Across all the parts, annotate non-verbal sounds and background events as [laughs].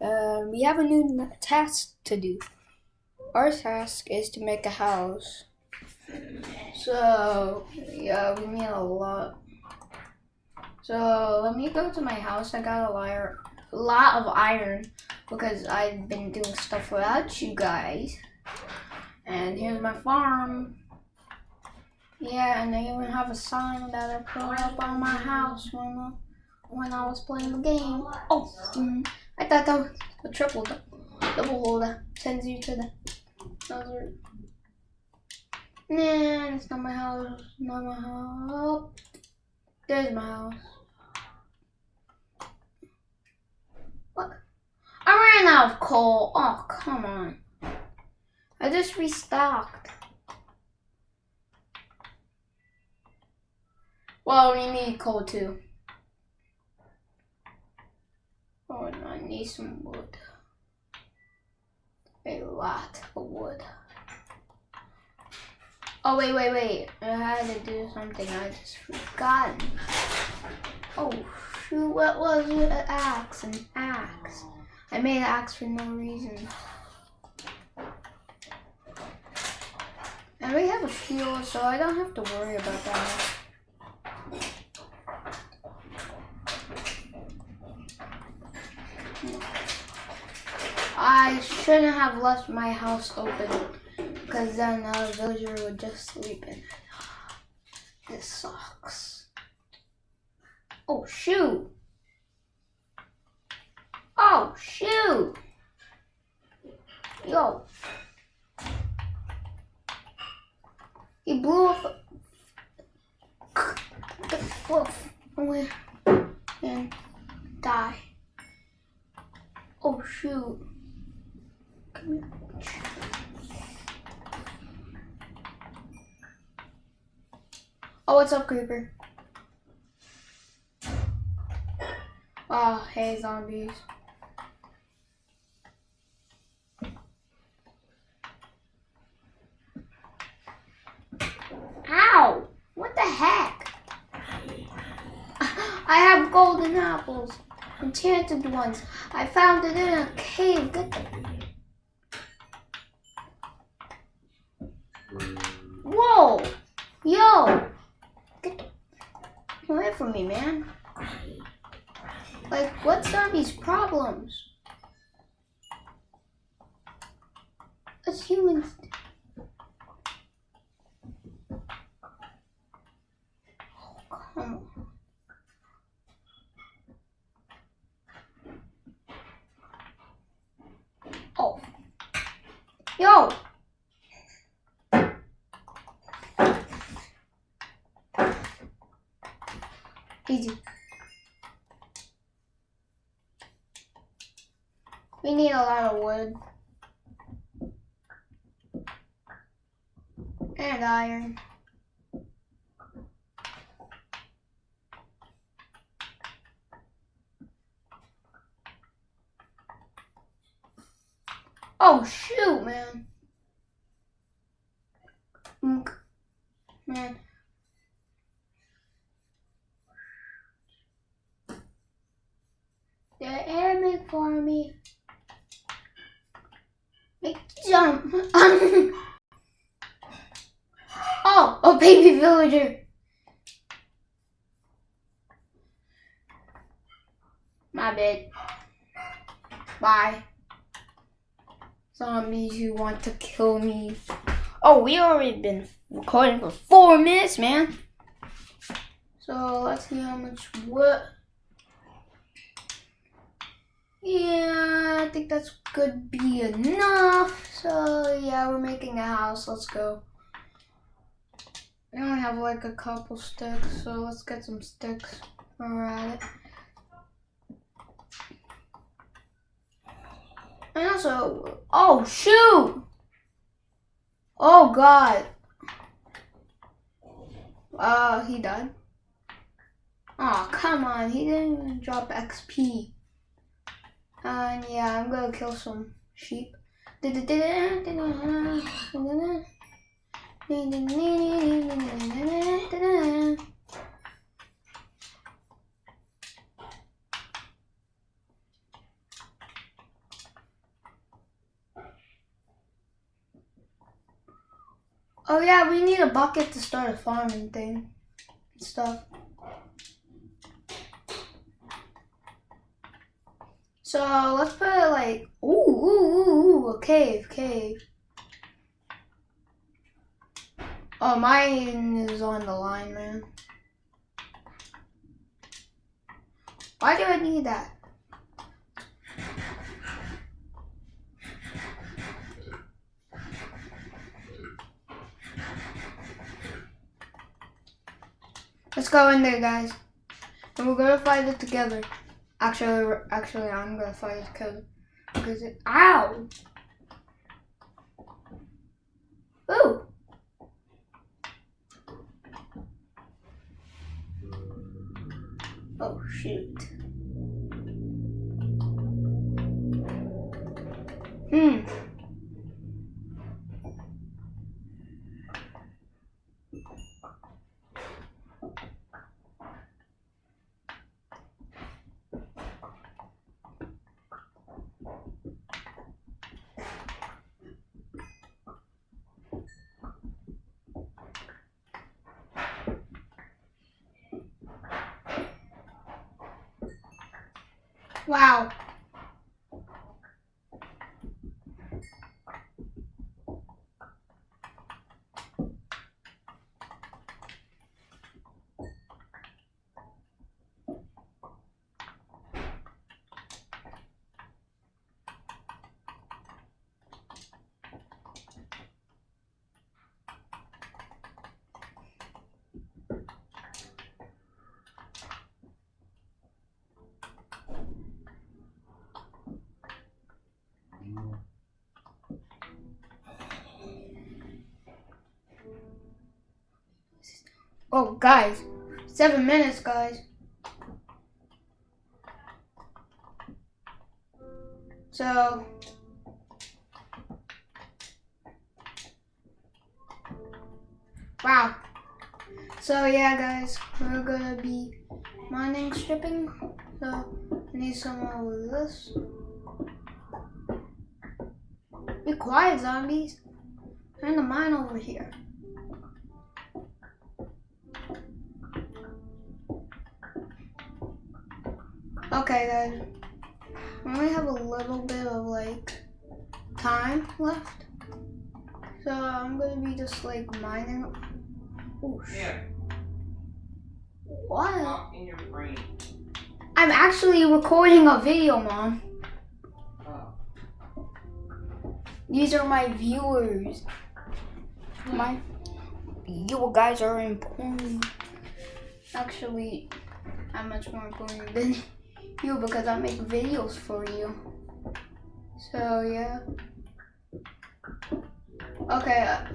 Um, we have a new task to do. Our task is to make a house. So, yeah, we need a lot. So, let me go to my house. I got a liar, lot of iron because I've been doing stuff without you guys. And here's my farm. Yeah, and I even have a sign that I put up on my house when I, when I was playing the game. Oh, mm, I thought that was a triple double that sends you to the desert. Nah, it's not my house. Not my house. There's my house. What? I ran out of coal. Oh, come on. I just restocked. Well, we need coal too. Oh, and I need some wood. A lot of wood. Oh, wait, wait, wait. I had to do something. I just forgot. Oh, shoot. What was it? An axe. An axe. I made an axe for no reason. And we have a fuel, so I don't have to worry about that. I shouldn't have left my house open because then a villager would just sleep in it. This sucks. Oh, shoot. Oh, shoot. Yo. He blew up the wolf away and die. Oh shoot. Oh, what's up, Creeper? Oh, hey, zombies. Ow! What the heck? I have golden apples. Enchanted ones. I found it in a cave. Get them. Whoa! Yo! Get away me, man. Like, what's zombies' problems? Us humans Oh. Yo! We need a lot of wood. And iron. Oh shoot, man. Man. The airman for me. Make [laughs] oh, a baby villager. My bad. Bye. Zombies who want to kill me. Oh, we already been recording for four minutes, man. So let's see how much wood. Yeah, I think that's could be enough. So yeah, we're making a house. Let's go. We only have like a couple sticks, so let's get some sticks it. And also, oh shoot! Oh god. Uh, he died. Oh, come on, he didn't even drop XP. And yeah, I'm gonna kill some sheep. Oh yeah, we need a bucket to start a farming thing and stuff. So let's put it like ooh ooh ooh ooh a cave cave. Oh mine is on the line, man. Why do I need that? Let's go in there, guys. And we're gonna fight it together. Actually, actually, I'm gonna fight together. Because it, ow! Ooh! Oh, shoot. Hmm. Wow. Oh, guys. Seven minutes, guys. So. Wow. So, yeah, guys. We're gonna be mining stripping. So, I need someone with this. Be quiet, zombies. Turn the mine over here. Okay, guys. We only have a little bit of like time left. So I'm gonna be just like mining. Oh Yeah, What? talk in your brain. I'm actually recording a video, Mom. Oh. These are my viewers. Hmm. My you guys are important. Actually, I'm much more important than you because I make videos for you. So yeah. Okay. Uh,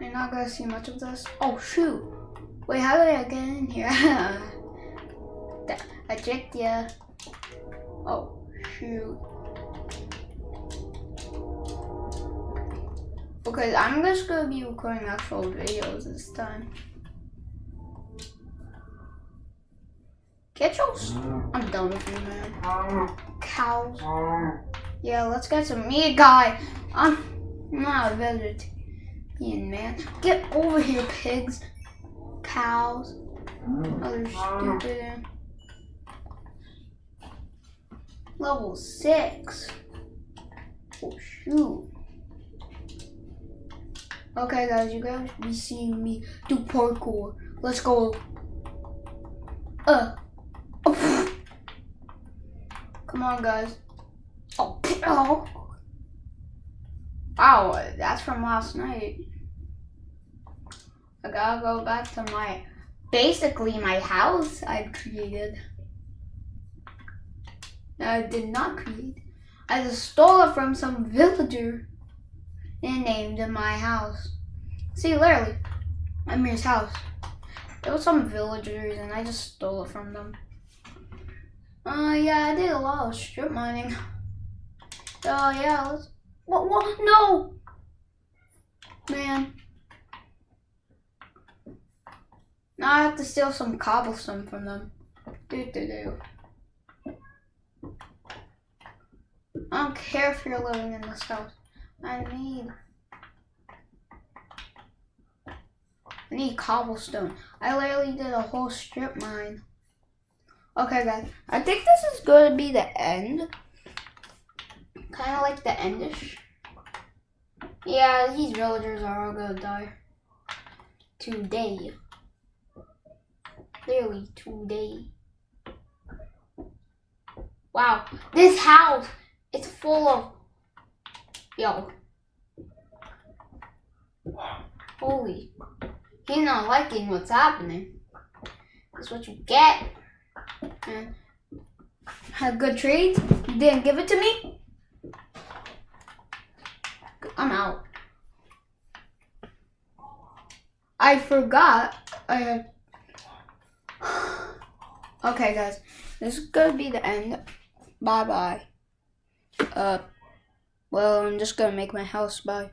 you're not gonna see much of this. Oh shoot! Wait, how did I get in here? [laughs] I tricked ya. Oh shoot. Because I'm just gonna be recording actual videos this time. Get your. s- I'm done with you, man. Mm-hmm. Cows. Mm-hmm. Yeah, let's get some meat, guy. I'm not a vegetarian, man. Get over here, pigs. Cows. Mm-hmm. Other stupid. Level six. Oh shoot. Okay, guys, you guys be seeing me do parkour. Let's go. Uh. Oh. Come on, guys. Oh. oh. Wow, that's from last night. I gotta go back to my, basically my house I've created. I did not create. I just stole it from some villager and named it my house. See, literally, Amir's house. There was some villagers and I just stole it from them. Uh, yeah, I did a lot of strip mining. So [laughs] yeah, let's. What? What? No, man. Now I have to steal some cobblestone from them. Do do do. I don't care if you're living in this house. I need I need cobblestone. I literally did a whole strip mine. Okay, guys. I think this is going to be the end. Kind of like the endish. Yeah, these villagers are all going to die. Today. Literally today. Wow. This house is full of... Yo. Holy. He's not liking what's happening. That's what you get. And had good trades. You didn't give it to me. I'm out. I forgot. I [sighs] had. Okay, guys. This is gonna be the end. Bye bye. Uh. Well, I'm just gonna make my house. Bye.